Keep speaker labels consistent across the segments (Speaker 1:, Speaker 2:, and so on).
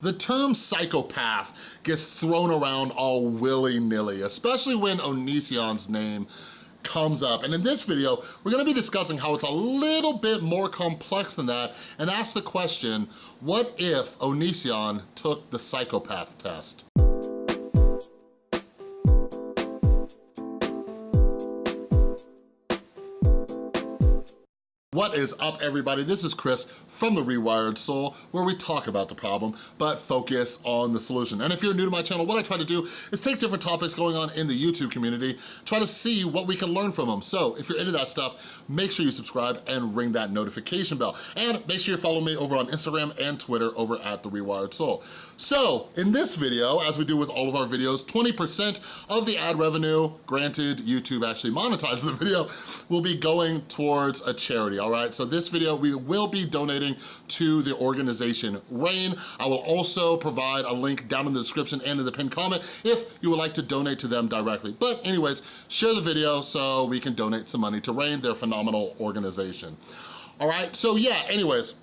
Speaker 1: The term psychopath gets thrown around all willy-nilly, especially when Onision's name comes up. And in this video, we're gonna be discussing how it's a little bit more complex than that and ask the question, what if Onision took the psychopath test? What is up everybody? This is Chris from The Rewired Soul where we talk about the problem but focus on the solution. And if you're new to my channel, what I try to do is take different topics going on in the YouTube community, try to see what we can learn from them. So if you're into that stuff, make sure you subscribe and ring that notification bell. And make sure you follow me over on Instagram and Twitter over at The Rewired Soul. So in this video, as we do with all of our videos, 20% of the ad revenue, granted YouTube actually monetizes the video, will be going towards a charity, all right? So this video, we will be donating to the organization RAINN. I will also provide a link down in the description and in the pinned comment if you would like to donate to them directly. But anyways, share the video so we can donate some money to RAINN. They're a phenomenal organization. All right, so yeah, anyways,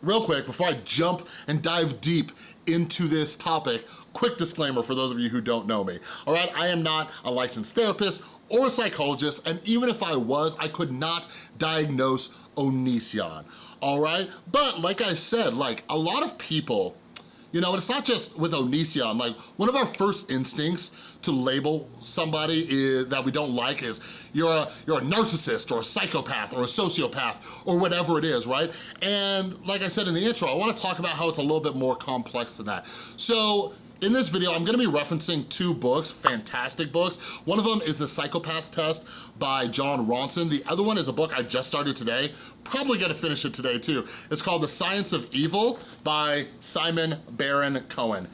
Speaker 1: real quick, before I jump and dive deep into this topic, quick disclaimer for those of you who don't know me, all right? I am not a licensed therapist or a psychologist, and even if I was, I could not diagnose Onision, all right? But like I said, like a lot of people, you know, it's not just with Onision, like one of our first instincts to label somebody is, that we don't like is you're a, you're a narcissist or a psychopath or a sociopath or whatever it is, right? And like I said in the intro, I wanna talk about how it's a little bit more complex than that. So in this video, I'm gonna be referencing two books, fantastic books. One of them is The Psychopath Test by Jon Ronson. The other one is a book I just started today, probably gonna finish it today too. It's called The Science of Evil by Simon Baron Cohen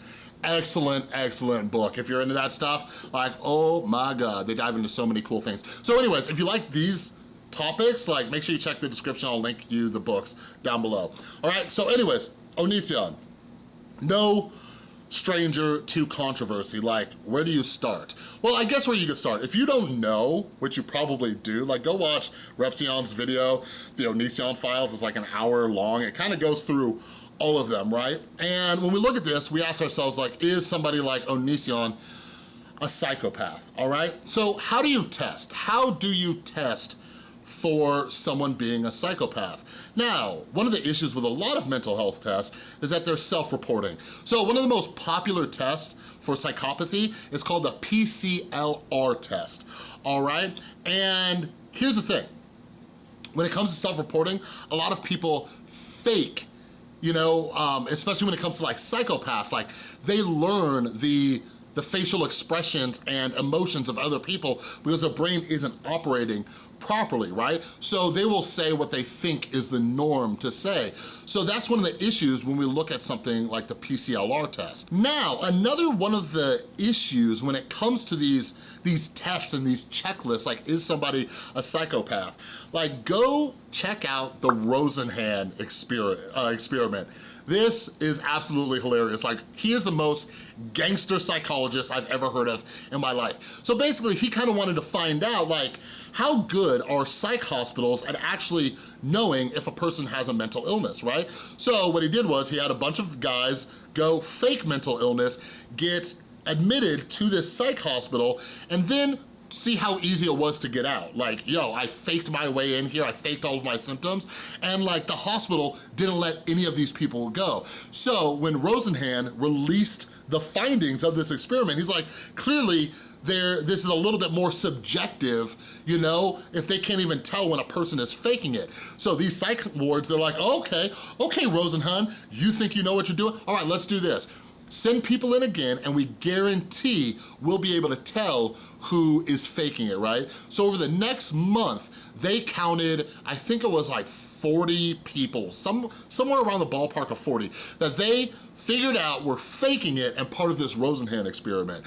Speaker 1: excellent, excellent book. If you're into that stuff, like, oh my God, they dive into so many cool things. So anyways, if you like these topics, like make sure you check the description, I'll link you the books down below. All right, so anyways, Onision, no stranger to controversy, like where do you start? Well, I guess where you could start. If you don't know, which you probably do, like go watch Repzion's video, the Onision files is like an hour long. It kind of goes through all of them, right? And when we look at this, we ask ourselves like, is somebody like Onision a psychopath, all right? So how do you test? How do you test for someone being a psychopath. Now, one of the issues with a lot of mental health tests is that they're self-reporting. So one of the most popular tests for psychopathy is called the PCLR test, all right? And here's the thing, when it comes to self-reporting, a lot of people fake you know, um, especially when it comes to like psychopaths, like they learn the the facial expressions and emotions of other people because their brain isn't operating properly, right? So they will say what they think is the norm to say. So that's one of the issues when we look at something like the PCLR test. Now, another one of the issues when it comes to these, these tests and these checklists, like is somebody a psychopath? Like go check out the Rosenhan exper uh, experiment. This is absolutely hilarious. Like, he is the most gangster psychologist I've ever heard of in my life. So basically, he kind of wanted to find out, like, how good are psych hospitals at actually knowing if a person has a mental illness, right? So what he did was he had a bunch of guys go fake mental illness, get admitted to this psych hospital, and then see how easy it was to get out. Like, yo, I faked my way in here, I faked all of my symptoms, and like the hospital didn't let any of these people go. So when Rosenhan released the findings of this experiment, he's like, clearly there, this is a little bit more subjective, you know, if they can't even tell when a person is faking it. So these psych wards, they're like, okay, okay, Rosenhan, you think you know what you're doing? All right, let's do this. Send people in again and we guarantee we'll be able to tell who is faking it, right? So over the next month, they counted, I think it was like 40 people, some, somewhere around the ballpark of 40, that they figured out were faking it and part of this Rosenhan experiment.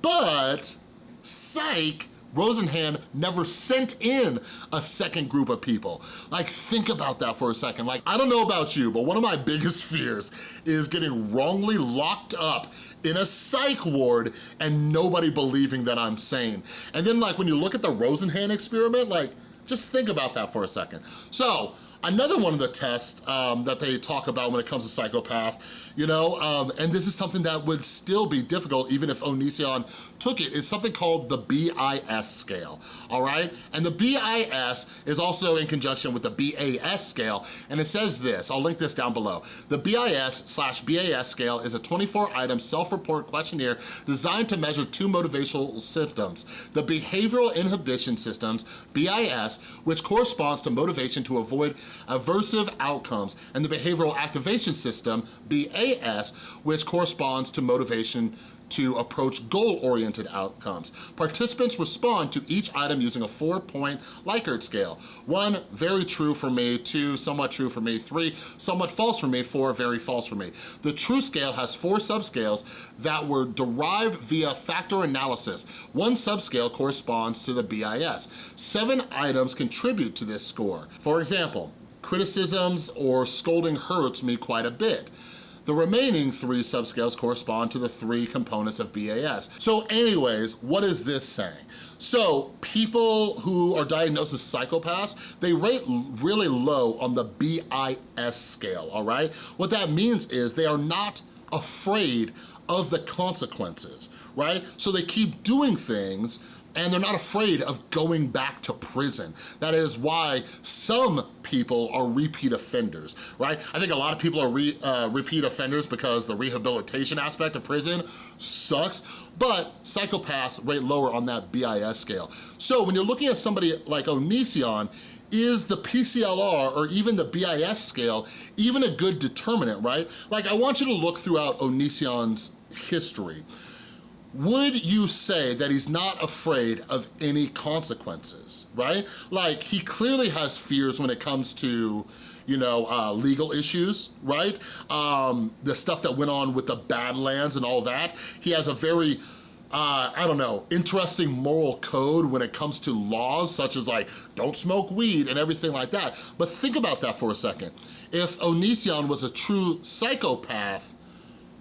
Speaker 1: But, psych, Rosenhan never sent in a second group of people. Like, think about that for a second. Like, I don't know about you, but one of my biggest fears is getting wrongly locked up in a psych ward and nobody believing that I'm sane. And then like when you look at the Rosenhan experiment, like just think about that for a second. So Another one of the tests um, that they talk about when it comes to psychopath, you know, um, and this is something that would still be difficult even if Onision took it, is something called the BIS scale, all right? And the BIS is also in conjunction with the BAS scale, and it says this, I'll link this down below. The BIS slash BAS scale is a 24-item self-report questionnaire designed to measure two motivational symptoms, the behavioral inhibition systems, BIS, which corresponds to motivation to avoid aversive outcomes, and the behavioral activation system, BAS, which corresponds to motivation to approach goal-oriented outcomes. Participants respond to each item using a four-point Likert scale. One, very true for me, two, somewhat true for me, three, somewhat false for me, four, very false for me. The true scale has four subscales that were derived via factor analysis. One subscale corresponds to the BIS. Seven items contribute to this score. For example, criticisms or scolding hurts me quite a bit. The remaining three subscales correspond to the three components of BAS. So anyways, what is this saying? So people who are diagnosed as psychopaths, they rate really low on the BIS scale, all right? What that means is they are not afraid of the consequences, right? So they keep doing things and they're not afraid of going back to prison. That is why some people are repeat offenders, right? I think a lot of people are re, uh, repeat offenders because the rehabilitation aspect of prison sucks, but psychopaths rate lower on that BIS scale. So when you're looking at somebody like Onision, is the PCLR or even the BIS scale even a good determinant, right? Like I want you to look throughout Onision's history would you say that he's not afraid of any consequences, right? Like, he clearly has fears when it comes to, you know, uh, legal issues, right? Um, the stuff that went on with the Badlands and all that. He has a very, uh, I don't know, interesting moral code when it comes to laws such as like, don't smoke weed and everything like that. But think about that for a second. If Onision was a true psychopath,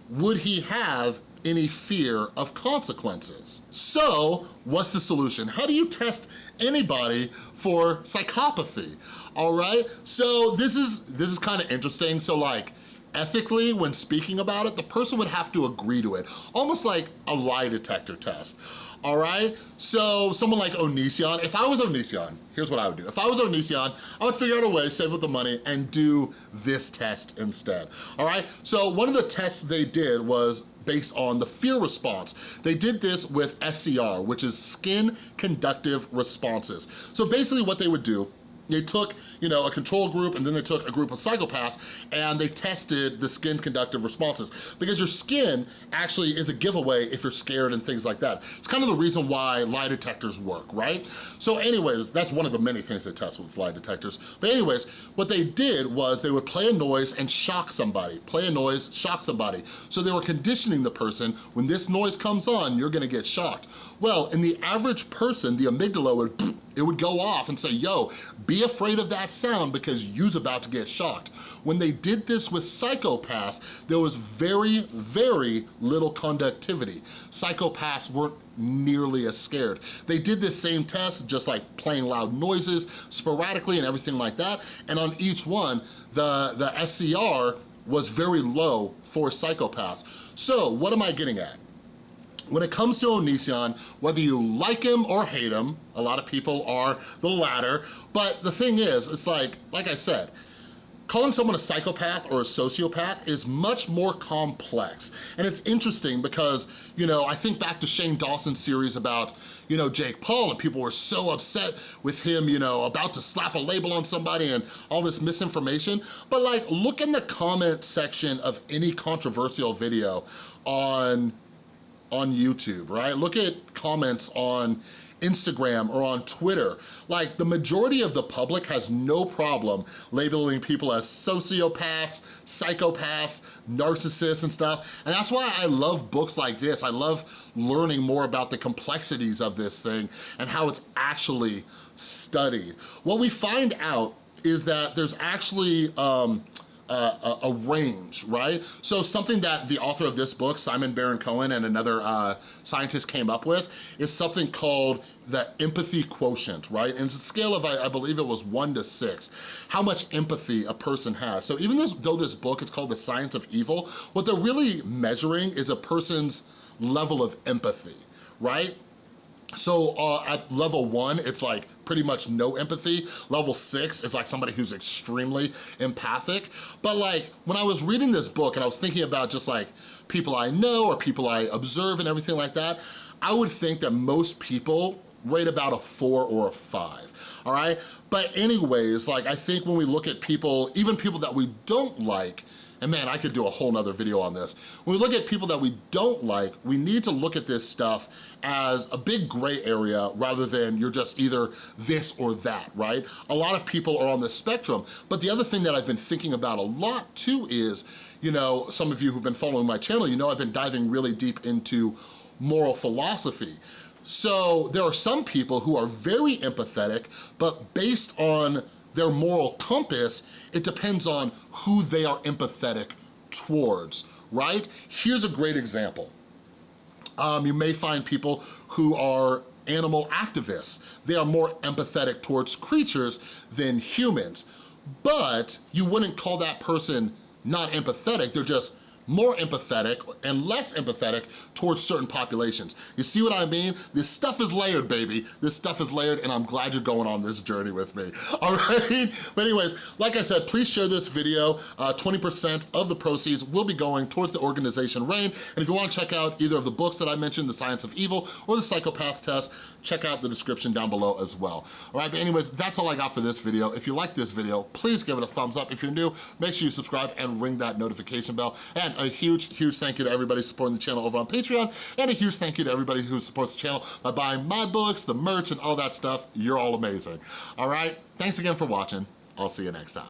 Speaker 1: would he have any fear of consequences. So what's the solution? How do you test anybody for psychopathy? All right, so this is, this is kind of interesting. So like, ethically, when speaking about it, the person would have to agree to it, almost like a lie detector test all right? So someone like Onision, if I was Onision, here's what I would do. If I was Onision, I would figure out a way, save up the money, and do this test instead, all right? So one of the tests they did was based on the fear response. They did this with SCR, which is skin conductive responses. So basically what they would do they took, you know, a control group and then they took a group of psychopaths and they tested the skin conductive responses because your skin actually is a giveaway if you're scared and things like that. It's kind of the reason why lie detectors work, right? So anyways, that's one of the many things they test with lie detectors. But anyways, what they did was they would play a noise and shock somebody. Play a noise, shock somebody. So they were conditioning the person, when this noise comes on, you're gonna get shocked. Well, in the average person, the amygdala would it would go off and say, yo, be afraid of that sound because you's about to get shocked. When they did this with psychopaths, there was very, very little conductivity. Psychopaths weren't nearly as scared. They did this same test, just like playing loud noises sporadically and everything like that, and on each one, the, the SCR was very low for psychopaths. So what am I getting at? When it comes to Onision, whether you like him or hate him, a lot of people are the latter, but the thing is, it's like, like I said, calling someone a psychopath or a sociopath is much more complex. And it's interesting because, you know, I think back to Shane Dawson's series about, you know, Jake Paul and people were so upset with him, you know, about to slap a label on somebody and all this misinformation. But like, look in the comment section of any controversial video on on YouTube, right? Look at comments on Instagram or on Twitter. Like the majority of the public has no problem labeling people as sociopaths, psychopaths, narcissists and stuff. And that's why I love books like this. I love learning more about the complexities of this thing and how it's actually studied. What we find out is that there's actually um, a, a, range, right? So something that the author of this book, Simon Baron-Cohen and another uh, scientist came up with is something called the empathy quotient, right? And it's a scale of, I, I believe it was one to six, how much empathy a person has. So even this, though this book is called The Science of Evil, what they're really measuring is a person's level of empathy, right? So uh, at level one, it's like pretty much no empathy. Level six is like somebody who's extremely empathic. But like when I was reading this book and I was thinking about just like people I know or people I observe and everything like that, I would think that most people rate about a four or a five, all right? But anyways, like I think when we look at people, even people that we don't like, and man, I could do a whole nother video on this. When we look at people that we don't like, we need to look at this stuff as a big gray area rather than you're just either this or that, right? A lot of people are on the spectrum, but the other thing that I've been thinking about a lot too is, you know, some of you who've been following my channel, you know I've been diving really deep into moral philosophy. So there are some people who are very empathetic, but based on their moral compass, it depends on who they are empathetic towards, right? Here's a great example. Um, you may find people who are animal activists. They are more empathetic towards creatures than humans, but you wouldn't call that person not empathetic, they're just more empathetic and less empathetic towards certain populations. You see what I mean? This stuff is layered, baby. This stuff is layered and I'm glad you're going on this journey with me, all right? But anyways, like I said, please share this video. 20% uh, of the proceeds will be going towards the organization RAINN. And if you wanna check out either of the books that I mentioned, The Science of Evil or The Psychopath Test, check out the description down below as well. All right, but anyways, that's all I got for this video. If you like this video, please give it a thumbs up. If you're new, make sure you subscribe and ring that notification bell. A huge, huge thank you to everybody supporting the channel over on Patreon, and a huge thank you to everybody who supports the channel by buying my books, the merch, and all that stuff. You're all amazing. All right, thanks again for watching. I'll see you next time.